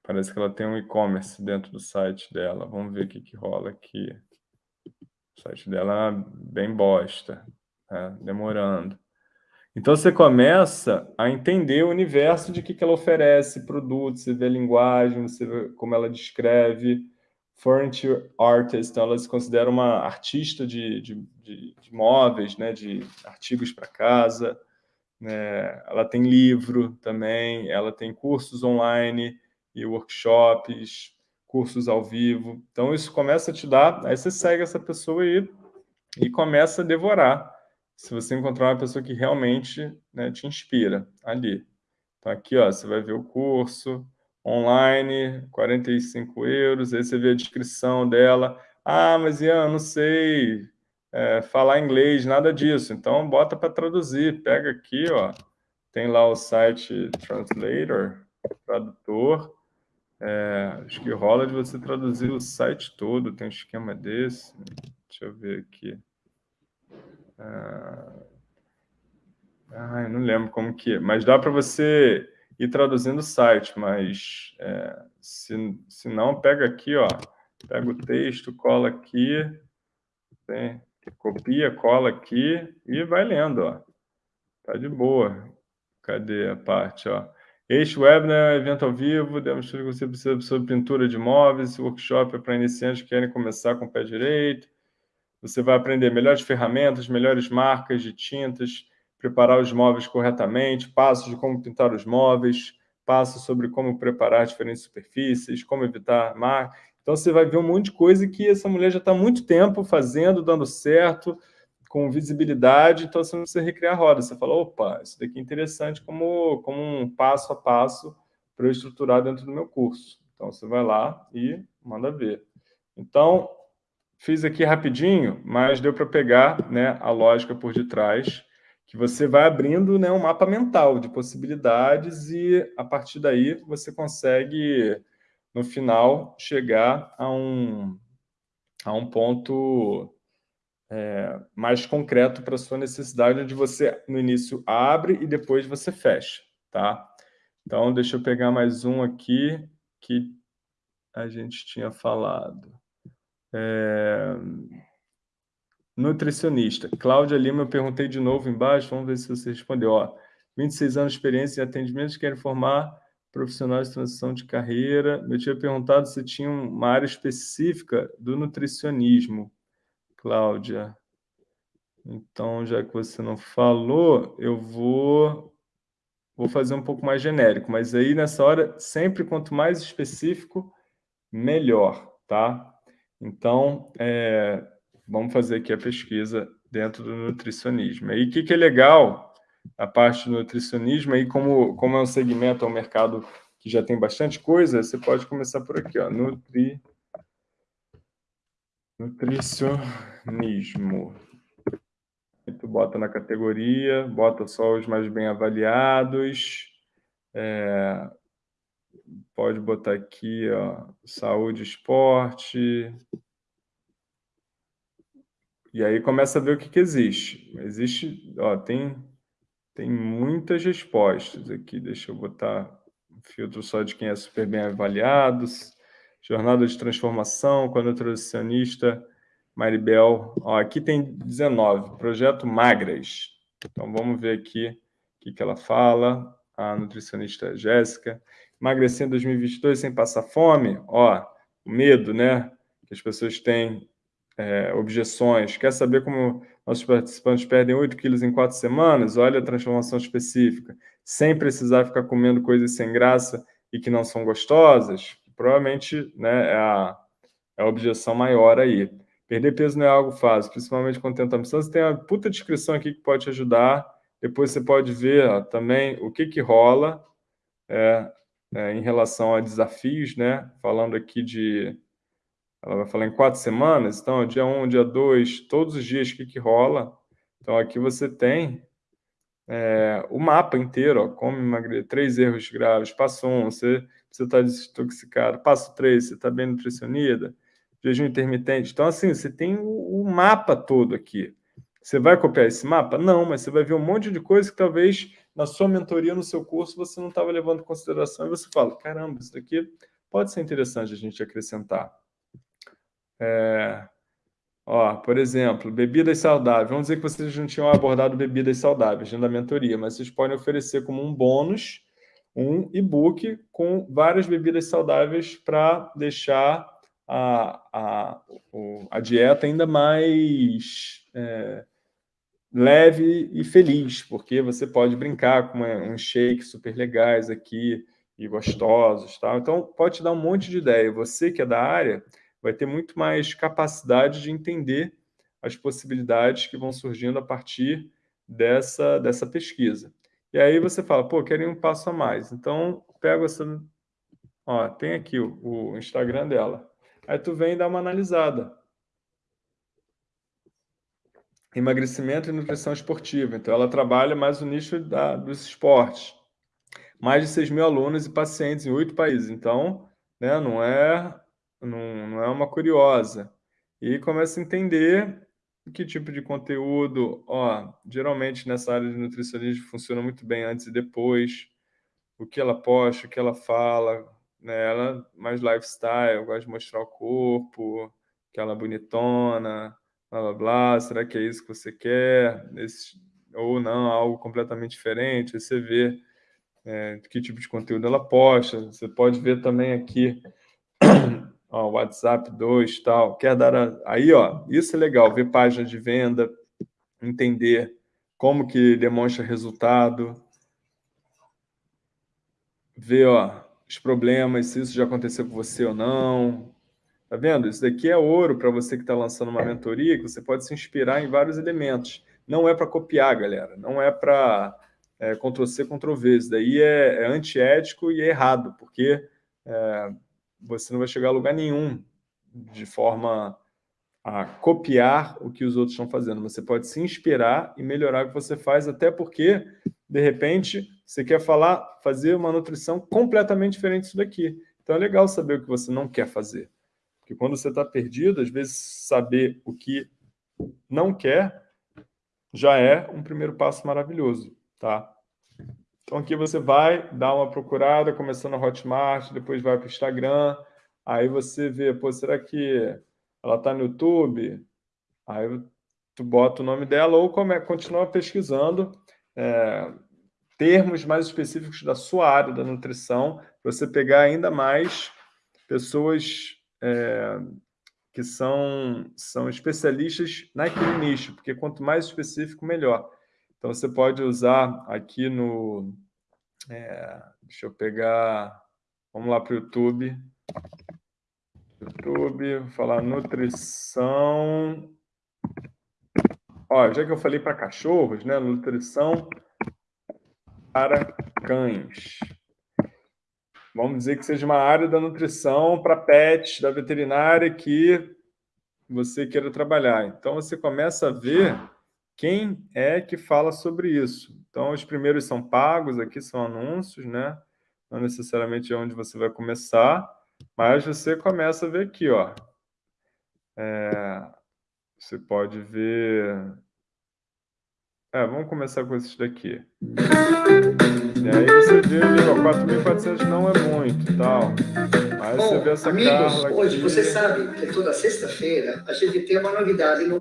Parece que ela tem um e-commerce dentro do site dela. Vamos ver o que, que rola aqui. O site dela é bem bosta, né? demorando. Então, você começa a entender o universo de que, que ela oferece, produtos, você vê linguagem, você vê como ela descreve. Furniture artist, então ela se considera uma artista de, de, de, de móveis, né? de artigos para casa. Né? Ela tem livro também, ela tem cursos online, e workshops, cursos ao vivo. Então, isso começa a te dar... Aí você segue essa pessoa e, e começa a devorar. Se você encontrar uma pessoa que realmente né, te inspira ali. Então, aqui ó, você vai ver o curso online, 45 euros. Aí você vê a descrição dela. Ah, mas Ian, não sei é, falar inglês, nada disso. Então, bota para traduzir. Pega aqui, ó. Tem lá o site Translator, tradutor. É, acho que rola de você traduzir o site todo, tem um esquema desse. Deixa eu ver aqui. Ah, não lembro como que é, mas dá para você ir traduzindo o site, mas é, se, se não, pega aqui, ó, pega o texto, cola aqui, tem, copia, cola aqui e vai lendo, ó. Tá de boa. Cadê a parte, ó? Este webinar é evento ao vivo, demos tudo que você precisa sobre pintura de móveis, esse workshop é para iniciantes que querem começar com o pé direito. Você vai aprender melhores ferramentas, melhores marcas de tintas, preparar os móveis corretamente, passos de como pintar os móveis, passos sobre como preparar diferentes superfícies, como evitar mar. Então, você vai ver um monte de coisa que essa mulher já está há muito tempo fazendo, dando certo, com visibilidade, então você não precisa recriar a roda. Você fala, opa, isso daqui é interessante como, como um passo a passo para eu estruturar dentro do meu curso. Então, você vai lá e manda ver. Então, fiz aqui rapidinho, mas deu para pegar né, a lógica por detrás, que você vai abrindo né, um mapa mental de possibilidades e, a partir daí, você consegue, no final, chegar a um, a um ponto é, mais concreto para a sua necessidade, onde você, no início, abre e depois você fecha, tá? Então, deixa eu pegar mais um aqui que a gente tinha falado. É... Nutricionista. Cláudia Lima, eu perguntei de novo embaixo, vamos ver se você respondeu. Ó, 26 anos de experiência em atendimentos, querem formar profissionais de transição de carreira. Eu tinha perguntado se tinha uma área específica do nutricionismo, Cláudia. Então, já que você não falou, eu vou, vou fazer um pouco mais genérico. Mas aí, nessa hora, sempre quanto mais específico, melhor, tá? Então, é, vamos fazer aqui a pesquisa dentro do nutricionismo. E o que, que é legal a parte do nutricionismo, aí como, como é um segmento, é um mercado que já tem bastante coisa, você pode começar por aqui, ó, nutri, nutricionismo. Aí tu bota na categoria, bota só os mais bem avaliados, é, pode botar aqui, ó, saúde, esporte, e aí começa a ver o que, que existe. Existe, ó, tem tem muitas respostas aqui. Deixa eu botar um filtro só de quem é super bem avaliado. Jornada de transformação com a nutricionista Maribel. Ó, aqui tem 19. Projeto Magras. Então, vamos ver aqui o que, que ela fala. A nutricionista Jéssica. Emagrecer em 2022 sem passar fome. Ó, medo, né? Que as pessoas têm é, objeções. Quer saber como nossos participantes perdem 8 quilos em 4 semanas? Olha a transformação específica. Sem precisar ficar comendo coisas sem graça e que não são gostosas? Provavelmente né, é, a, é a objeção maior aí. Perder peso não é algo fácil, principalmente quando tenta missão. Você tem uma puta descrição aqui que pode te ajudar. Depois você pode ver ó, também o que, que rola é, é, em relação a desafios, né? Falando aqui de ela vai falar em quatro semanas, então, dia 1, um, dia 2, todos os dias, o que, que rola. Então, aqui você tem é, o mapa inteiro, ó, como emagrecer, três erros graves, passo um, você está desintoxicado, passo três, você está bem nutricionida, jejum intermitente. Então, assim, você tem o, o, mapa todo aqui. Você vai copiar esse mapa? Não, mas você vai ver um monte de coisa que talvez na sua mentoria, no seu curso, você não estava levando em consideração, e você fala, caramba, isso daqui pode ser interessante a gente acrescentar. É, ó, por exemplo, bebidas saudáveis. Vamos dizer que vocês não tinham abordado bebidas saudáveis da mentoria, mas vocês podem oferecer como um bônus um e-book com várias bebidas saudáveis para deixar a, a, a dieta ainda mais é, leve e feliz, porque você pode brincar com uns shakes super legais aqui e gostosos. Tá? Então, pode te dar um monte de ideia. Você que é da área, vai ter muito mais capacidade de entender as possibilidades que vão surgindo a partir dessa, dessa pesquisa. E aí você fala, pô, quero ir um passo a mais. Então, pega essa... Ó, tem aqui o, o Instagram dela. Aí tu vem e dá uma analisada. Emagrecimento e nutrição esportiva. Então, ela trabalha mais o nicho da, dos esportes. Mais de 6 mil alunos e pacientes em oito países. Então, né, não é não, não é uma curiosa. E começa a entender que tipo de conteúdo, ó, geralmente nessa área de nutricionismo funciona muito bem antes e depois, o que ela posta, o que ela fala, né? Ela mais lifestyle, gosta de mostrar o corpo, aquela bonitona, blá blá blá, será que é isso que você quer? Esse, ou não, algo completamente diferente, Aí você vê é, que tipo de conteúdo ela posta, você pode ver também aqui ó, WhatsApp 2 tal, quer dar a... aí, ó, isso é legal, ver página de venda, entender como que demonstra resultado, ver, ó, os problemas, se isso já aconteceu com você ou não. Tá vendo? Isso daqui é ouro para você que está lançando uma mentoria, que você pode se inspirar em vários elementos. Não é para copiar, galera. Não é para é, Ctrl-C, Ctrl-V. Isso daí é, é antiético e é errado, porque é, você não vai chegar a lugar nenhum de forma a copiar o que os outros estão fazendo. Você pode se inspirar e melhorar o que você faz, até porque, de repente, você quer falar, fazer uma nutrição completamente diferente disso daqui. Então é legal saber o que você não quer fazer. Porque quando você está perdido, às vezes saber o que não quer já é um primeiro passo maravilhoso, tá? Então aqui você vai dar uma procurada, começando a Hotmart, depois vai para o Instagram, aí você vê, pô, será que ela está no YouTube, aí tu bota o nome dela ou come, continua pesquisando é, termos mais específicos da sua área da nutrição, para você pegar ainda mais pessoas é, que são, são especialistas naquele nicho, porque quanto mais específico, melhor. Então, você pode usar aqui no... É, deixa eu pegar... Vamos lá para o YouTube. YouTube, vou falar nutrição... Ó, já que eu falei para cachorros, né? Nutrição para cães. Vamos dizer que seja uma área da nutrição para pets, da veterinária, que você queira trabalhar. Então, você começa a ver quem é que fala sobre isso. Então, os primeiros são pagos, aqui são anúncios, né? Não necessariamente é onde você vai começar, mas você começa a ver aqui, ó. É, você pode ver... É, vamos começar com esses daqui. E aí você vê ali, ó, 4.400 não é muito tal. Mas Bom, você vê essa
amigos, hoje você sabe que toda sexta-feira a gente tem uma novidade no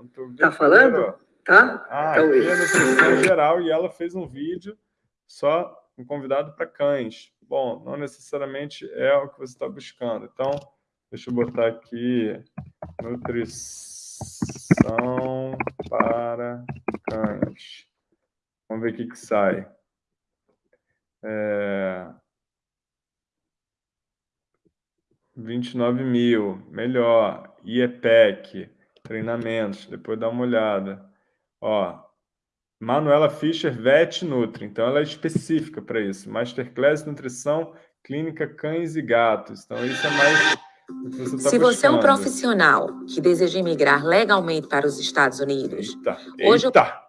Então,
Tá falando? Tá?
Ah,
então,
aqui é a nutrição geral e ela fez um vídeo só um convidado para cães. Bom, não necessariamente é o que você está buscando. Então, deixa eu botar aqui nutrição para cães. Vamos ver o que, que sai. É... 29 mil, melhor. IEPEC, treinamentos, depois dá uma olhada. Ó, Manuela Fischer, Vet Nutri, então ela é específica para isso. Masterclass Nutrição Clínica Cães e Gatos. Então isso é mais você tá
Se você é um
buscando.
profissional que deseja imigrar legalmente para os Estados Unidos,
Eita,
Hoje eu-
eita.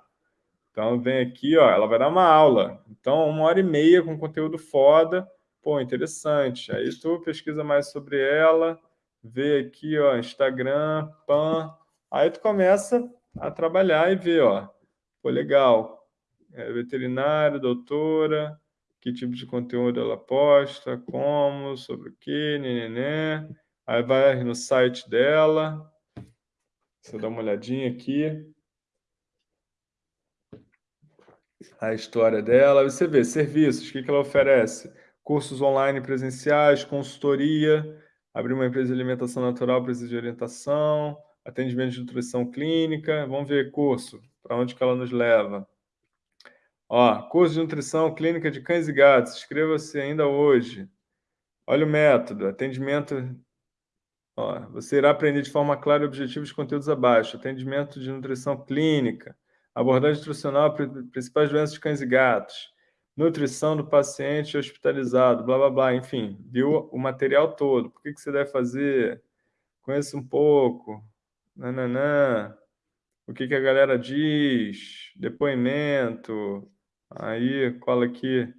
Então vem aqui, ó, ela vai dar uma aula. Então, uma hora e meia com conteúdo foda. Pô, interessante. Aí tu pesquisa mais sobre ela, vê aqui, ó, Instagram, PAN. Aí tu começa a trabalhar e ver, ó. Pô, legal. É, veterinária, doutora, que tipo de conteúdo ela posta, como, sobre o quê, nenê. Aí vai no site dela. Você dá uma olhadinha aqui. a história dela. Você vê, serviços, o que que ela oferece? Cursos online presenciais, consultoria, abrir uma empresa de alimentação natural, precisa de orientação, atendimento de nutrição clínica. Vamos ver curso, para onde que ela nos leva. Ó, curso de nutrição clínica de cães e gatos, inscreva-se ainda hoje. Olha o método, atendimento... Ó, você irá aprender de forma clara e objetiva os conteúdos abaixo. Atendimento de nutrição clínica, abordagem nutricional, pri- principais doenças de cães e gatos, nutrição do paciente hospitalizado, blá, blá, blá, enfim, viu o material todo. Por que, que você deve fazer? Conheça um pouco, nananã, o que, que a galera diz, depoimento, aí cola aqui,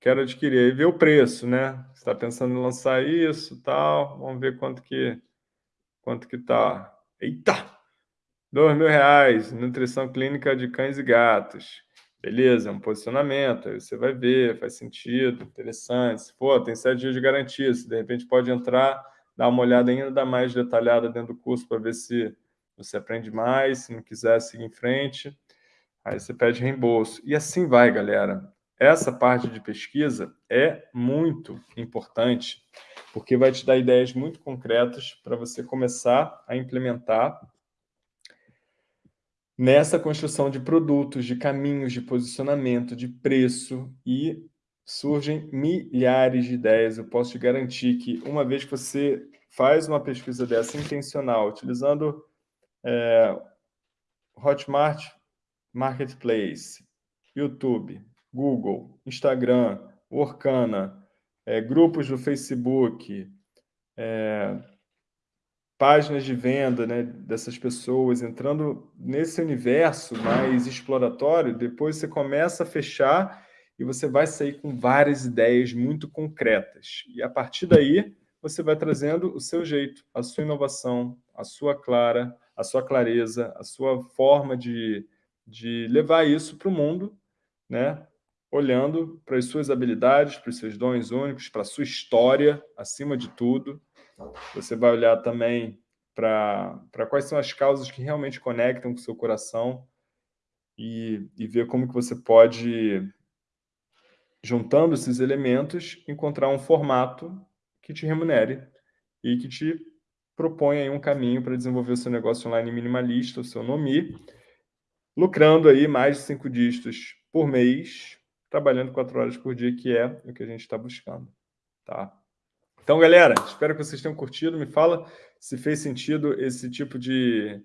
quero adquirir, aí vê o preço, né? Você está pensando em lançar isso, tal, vamos ver quanto que, quanto que tá. Eita! Dois mil reais, nutrição clínica de cães e gatos. Beleza, é um posicionamento, aí você vai ver, faz sentido, interessante. Pô, tem sete dias de garantia, se de repente pode entrar, dar uma olhada ainda mais detalhada dentro do curso para ver se você aprende mais, se não quiser, seguir em frente. Aí você pede reembolso. E assim vai, galera. Essa parte de pesquisa é muito importante, porque vai te dar ideias muito concretas para você começar a implementar nessa construção de produtos, de caminhos, de posicionamento, de preço e surgem milhares de ideias. Eu posso te garantir que uma vez que você faz uma pesquisa dessa intencional, utilizando é, Hotmart Marketplace, YouTube, Google, Instagram, Workana, é, grupos do Facebook, é, páginas de venda né, dessas pessoas, entrando nesse universo mais exploratório, depois você começa a fechar e você vai sair com várias ideias muito concretas. E a partir daí, você vai trazendo o seu jeito, a sua inovação, a sua clara, a sua clareza, a sua forma de, de levar isso para o mundo, né? olhando para as suas habilidades, para os seus dons únicos, para a sua história, acima de tudo, Você vai olhar também para quais são as causas que realmente conectam com o seu coração e, e ver como que você pode, juntando esses elementos, encontrar um formato que te remunere e que te proponha aí um caminho para desenvolver o seu negócio online minimalista, o seu NOMI, lucrando aí mais de cinco dígitos por mês, trabalhando quatro horas por dia, que é o que a gente está buscando, tá? Então, galera, espero que vocês tenham curtido. Me fala se fez sentido esse tipo de,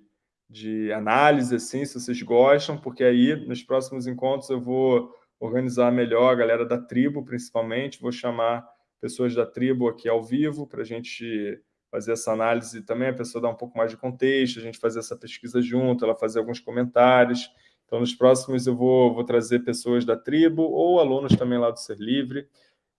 de análise, assim, se vocês gostam, porque aí, nos próximos encontros, eu vou organizar melhor a galera da tribo, principalmente. Vou chamar pessoas da tribo aqui ao vivo para a gente fazer essa análise também, a pessoa dar um pouco mais de contexto, a gente fazer essa pesquisa junto, ela fazer alguns comentários. Então, nos próximos eu vou, vou trazer pessoas da tribo ou alunos também lá do Ser Livre,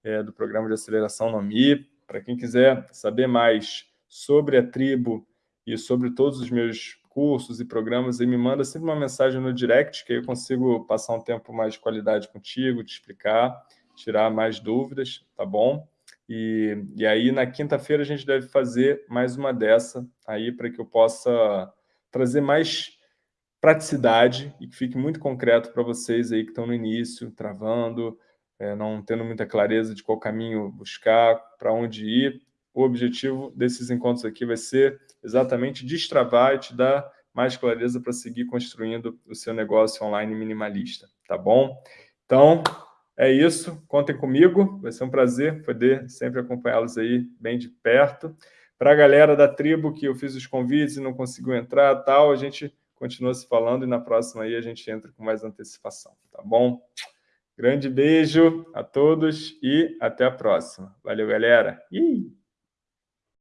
é, do programa de aceleração NOMI, para quem quiser saber mais sobre a tribo e sobre todos os meus cursos e programas, aí me manda sempre uma mensagem no direct, que aí eu consigo passar um tempo mais de qualidade contigo, te explicar, tirar mais dúvidas, tá bom? E, e aí, na quinta-feira, a gente deve fazer mais uma dessa aí para que eu possa trazer mais praticidade e que fique muito concreto para vocês aí que estão no início, travando, é, não tendo muita clareza de qual caminho buscar, para onde ir. O objetivo desses encontros aqui vai ser exatamente destravar e te dar mais clareza para seguir construindo o seu negócio online minimalista, tá bom? Então, é isso. Contem comigo. Vai ser um prazer poder sempre acompanhá-los aí bem de perto. Para a galera da tribo que eu fiz os convites e não conseguiu entrar tal, a gente continua se falando e na próxima aí a gente entra com mais antecipação, tá bom? Grande beijo a todos e até a próxima. Valeu, galera! Ih!